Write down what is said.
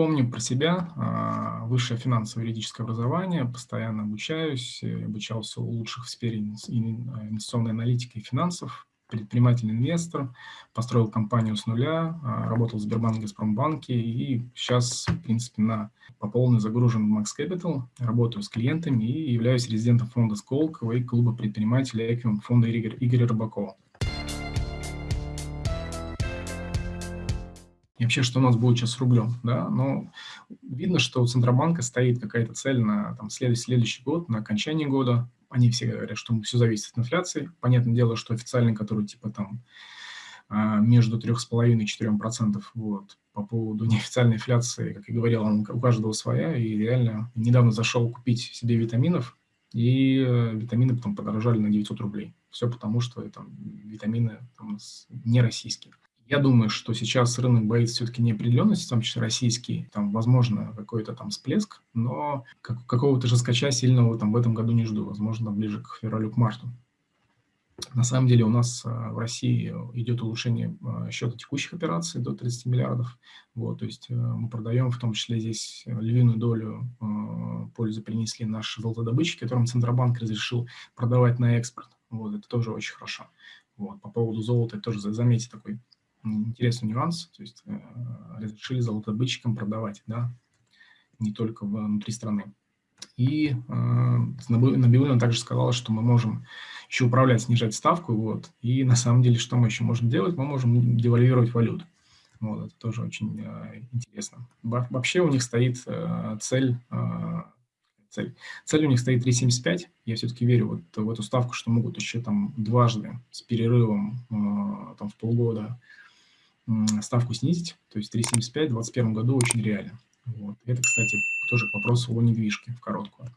помню про себя. А, высшее финансово-юридическое образование, постоянно обучаюсь, обучался у лучших в сфере инвестиционной аналитики и финансов, предприниматель-инвестор, построил компанию с нуля, а, работал в Сбербанке, Газпромбанке и сейчас, в принципе, на, по полной загружен в Max Capital, работаю с клиентами и являюсь резидентом фонда Сколково и клуба предпринимателей Эквиум фонда Игоря, Игоря Рыбакова. И вообще, что у нас будет сейчас с рублем, да, но видно, что у Центробанка стоит какая-то цель на там, следующий, следующий год, на окончание года, они все говорят, что все зависит от инфляции. Понятное дело, что официальный, который типа там а, между 3,5 и 4 процентов, вот, по поводу неофициальной инфляции, как я говорил, он у каждого своя, и реально недавно зашел купить себе витаминов, и э, витамины потом подорожали на 900 рублей. Все потому, что там, витамины там, не российские. Я думаю, что сейчас рынок боится все-таки неопределенности, в том числе российский, там, возможно, какой-то там всплеск, но как, какого-то же скача сильного там в этом году не жду, возможно, ближе к февралю, к марту. На самом деле у нас а, в России идет улучшение а, счета текущих операций до 30 миллиардов. Вот, то есть э, мы продаем, в том числе здесь львиную долю а, пользы принесли наши золотодобытчики, которым Центробанк разрешил продавать на экспорт. Вот, это тоже очень хорошо. Вот, по поводу золота, тоже заметьте такой интересный нюанс, то есть э, разрешили золотодобытчикам продавать, да, не только внутри страны. И э, Набиулина также сказала, что мы можем еще управлять, снижать ставку, вот, и на самом деле, что мы еще можем делать? Мы можем девальвировать валюту. Вот, это тоже очень э, интересно. Вообще у них стоит э, цель, э, цель, цель у них стоит 3,75. Я все-таки верю вот в эту ставку, что могут еще там дважды с перерывом э, там в полгода ставку снизить, то есть 3,75 в 2021 году очень реально. Вот. Это, кстати, тоже к вопросу о недвижке в короткую.